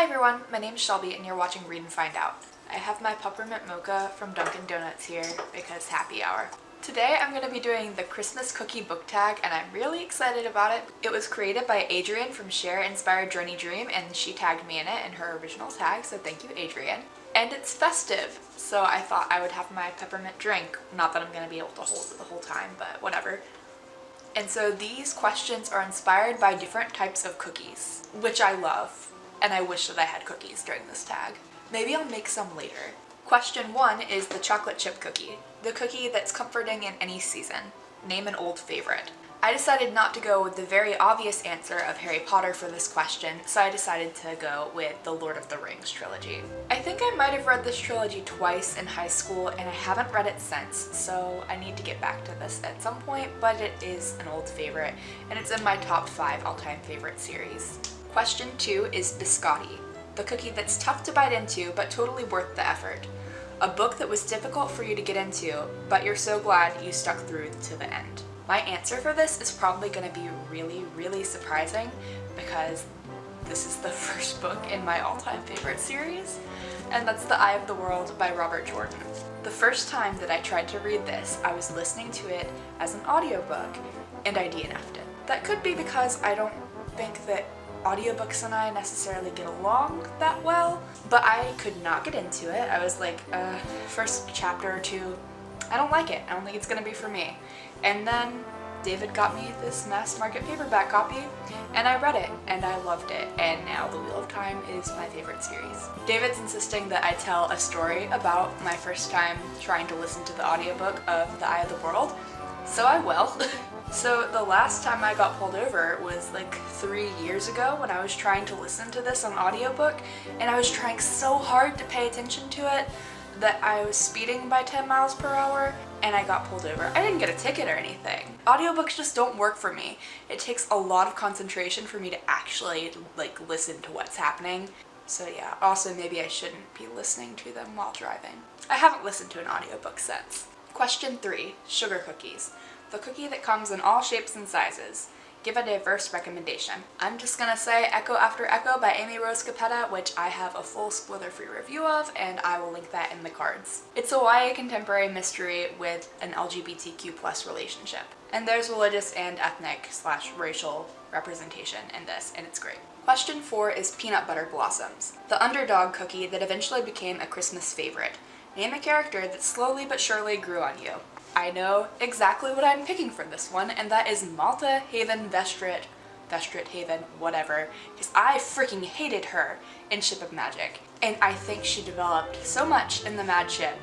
Hi everyone, my name is Shelby and you're watching Read and Find Out. I have my peppermint mocha from Dunkin' Donuts here because happy hour. Today I'm going to be doing the Christmas cookie book tag and I'm really excited about it. It was created by Adrienne from Share Inspired Journey Dream and she tagged me in it in her original tag, so thank you Adrienne. And it's festive, so I thought I would have my peppermint drink. Not that I'm going to be able to hold it the whole time, but whatever. And so these questions are inspired by different types of cookies, which I love, and I wish that I had cookies during this tag. Maybe I'll make some later. Question one is the chocolate chip cookie, the cookie that's comforting in any season. Name an old favorite. I decided not to go with the very obvious answer of Harry Potter for this question, so I decided to go with the Lord of the Rings trilogy. I think I might have read this trilogy twice in high school and I haven't read it since, so I need to get back to this at some point, but it is an old favorite and it's in my top 5 all-time favorite series. Question 2 is Biscotti, the cookie that's tough to bite into but totally worth the effort. A book that was difficult for you to get into, but you're so glad you stuck through to the end. My answer for this is probably going to be really, really surprising because this is the first book in my all-time favorite series, and that's The Eye of the World by Robert Jordan. The first time that I tried to read this, I was listening to it as an audiobook, and I DNF'd it. That could be because I don't think that audiobooks and I necessarily get along that well, but I could not get into it. I was like, uh, first chapter or two, I don't like it. I don't think it's gonna be for me. And then David got me this mass market paperback copy and I read it and I loved it and now The Wheel of Time is my favorite series. David's insisting that I tell a story about my first time trying to listen to the audiobook of The Eye of the World, so I will. So the last time I got pulled over was like three years ago when I was trying to listen to this on audiobook and I was trying so hard to pay attention to it that I was speeding by 10 miles per hour and I got pulled over. I didn't get a ticket or anything. Audiobooks just don't work for me. It takes a lot of concentration for me to actually like listen to what's happening. So yeah, also maybe I shouldn't be listening to them while driving. I haven't listened to an audiobook since. Question 3. Sugar cookies the cookie that comes in all shapes and sizes. Give a diverse recommendation. I'm just gonna say Echo After Echo by Amy Rose Capetta, which I have a full spoiler-free review of, and I will link that in the cards. It's a YA contemporary mystery with an LGBTQ plus relationship. And there's religious and ethnic slash racial representation in this, and it's great. Question 4 is Peanut Butter Blossoms, the underdog cookie that eventually became a Christmas favorite. Name a character that slowly but surely grew on you. I know exactly what I'm picking for this one, and that is Malta Haven Vestrit, Vestrit Haven, whatever, because I freaking hated her in Ship of Magic. And I think she developed so much in the Mad Ship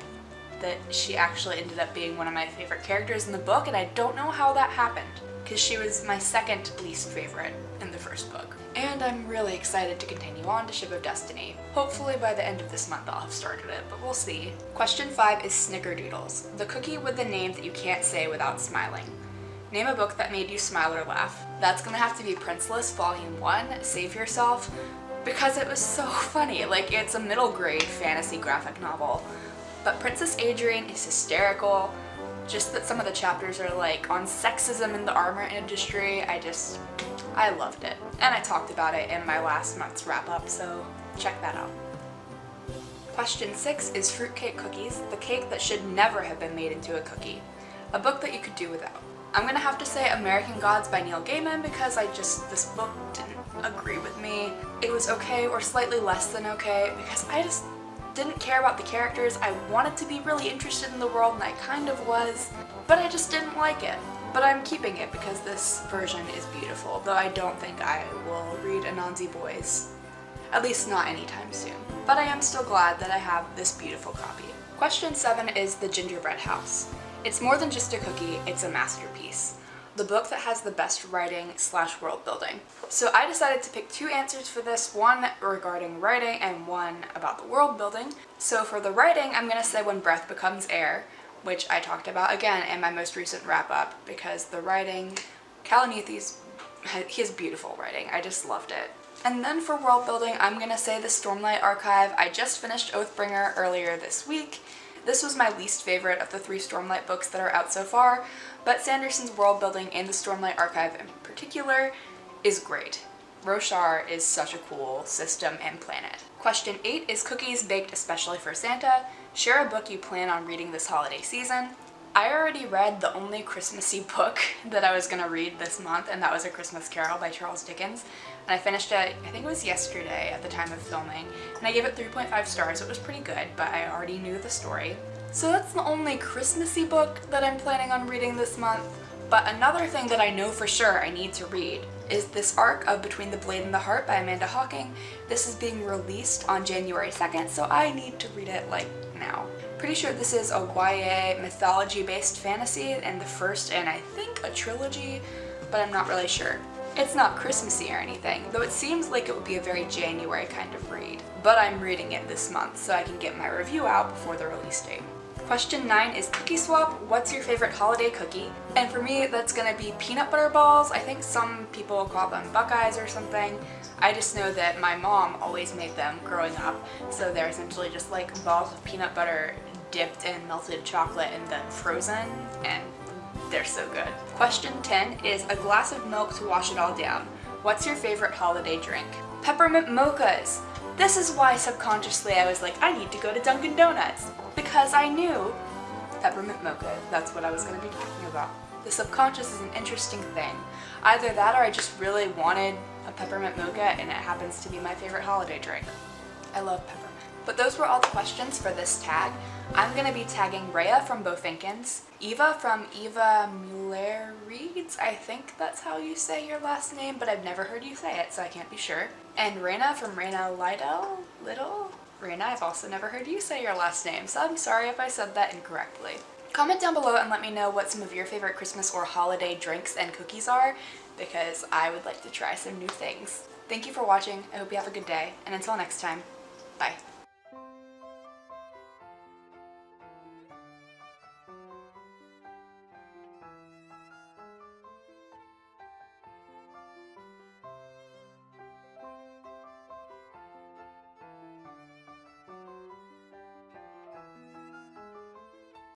that she actually ended up being one of my favorite characters in the book, and I don't know how that happened, because she was my second least favorite in the first book and I'm really excited to continue on to Ship of Destiny. Hopefully by the end of this month I'll have started it, but we'll see. Question 5 is Snickerdoodles, the cookie with the name that you can't say without smiling. Name a book that made you smile or laugh. That's gonna have to be Princeless Volume 1, Save Yourself, because it was so funny. Like, it's a middle grade fantasy graphic novel. But Princess Adrienne is hysterical. Just that some of the chapters are like on sexism in the armor industry, I just, I loved it. And I talked about it in my last month's wrap up, so check that out. Question 6 is Fruitcake Cookies, the cake that should never have been made into a cookie. A book that you could do without. I'm gonna have to say American Gods by Neil Gaiman because I just, this book didn't agree with me. It was okay or slightly less than okay because I just didn't care about the characters. I wanted to be really interested in the world and I kind of was, but I just didn't like it. But I'm keeping it because this version is beautiful, though I don't think I will read Anansi Boys. At least not anytime soon. But I am still glad that I have this beautiful copy. Question 7 is The Gingerbread House. It's more than just a cookie, it's a masterpiece. The book that has the best writing slash world building. So I decided to pick two answers for this, one regarding writing and one about the world building. So for the writing, I'm going to say When Breath Becomes Air, which I talked about again in my most recent wrap up because the writing, Kalanithi, he has beautiful writing. I just loved it. And then for world building, I'm gonna say the Stormlight Archive. I just finished Oathbringer earlier this week. This was my least favorite of the three Stormlight books that are out so far, but Sanderson's world building and the Stormlight Archive in particular is great. Roshar is such a cool system and planet. Question 8 is cookies baked especially for Santa. Share a book you plan on reading this holiday season. I already read the only Christmassy book that I was going to read this month and that was A Christmas Carol by Charles Dickens. And I finished it, I think it was yesterday at the time of filming, and I gave it 3.5 stars. It was pretty good, but I already knew the story. So that's the only Christmassy book that I'm planning on reading this month. But another thing that I know for sure I need to read is this arc of Between the Blade and the Heart by Amanda Hocking. This is being released on January 2nd, so I need to read it like now. Pretty sure this is a YA mythology-based fantasy and the first and I think a trilogy, but I'm not really sure. It's not Christmassy or anything, though it seems like it would be a very January kind of read. But I'm reading it this month, so I can get my review out before the release date. Question 9 is Cookie Swap, what's your favorite holiday cookie? And for me, that's gonna be peanut butter balls. I think some people call them Buckeyes or something. I just know that my mom always made them growing up. So they're essentially just like balls of peanut butter dipped in melted chocolate and then frozen. And they're so good. Question 10 is a glass of milk to wash it all down. What's your favorite holiday drink? Peppermint mochas. This is why subconsciously I was like, I need to go to Dunkin' Donuts because I knew peppermint mocha, that's what I was going to be talking about. The subconscious is an interesting thing. Either that or I just really wanted a peppermint mocha and it happens to be my favorite holiday drink. I love peppermint. But those were all the questions for this tag. I'm going to be tagging Rhea from Bofinkins, Eva from Eva Muller Reads, I think that's how you say your last name, but I've never heard you say it, so I can't be sure. And Raina from Raina Lido? Little? Raina, I've also never heard you say your last name, so I'm sorry if I said that incorrectly. Comment down below and let me know what some of your favorite Christmas or holiday drinks and cookies are, because I would like to try some new things. Thank you for watching, I hope you have a good day, and until next time, bye.